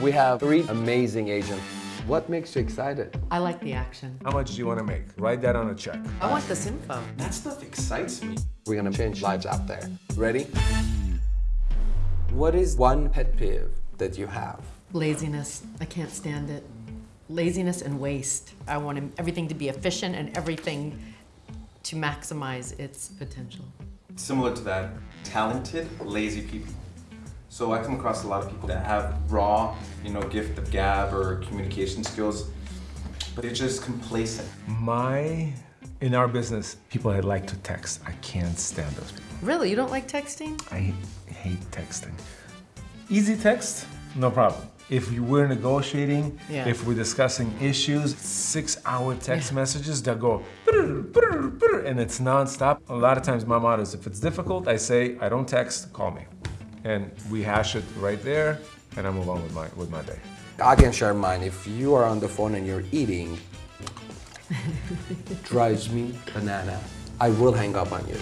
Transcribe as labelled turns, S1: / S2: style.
S1: We have three amazing agents. What makes you excited?
S2: I like the action.
S3: How much do you want to make? Write that on a check.
S2: I want this info.
S4: That stuff excites me.
S1: We're gonna change lives out there. Ready? What is one pet peeve that you have?
S2: Laziness. I can't stand it. Laziness and waste. I want everything to be efficient and everything to maximize its potential.
S4: Similar to that, talented, lazy people. So I come across a lot of people that have raw, you know, gift of gab or communication skills, but they're just complacent.
S3: My, in our business, people that like to text. I can't stand those people.
S2: Really? You don't like texting?
S3: I hate texting. Easy text, no problem. If you were negotiating,
S2: Yeah.
S3: if we're discussing issues, six hour text
S2: Yeah.
S3: messages that go and it's nonstop. A lot of times my motto is if it's difficult, I say, I don't text, call me. And we hash it right there and I move on with my, with my day.
S1: I can share mine. If you are on the phone and you're eating, drives me banana. I will hang up on you.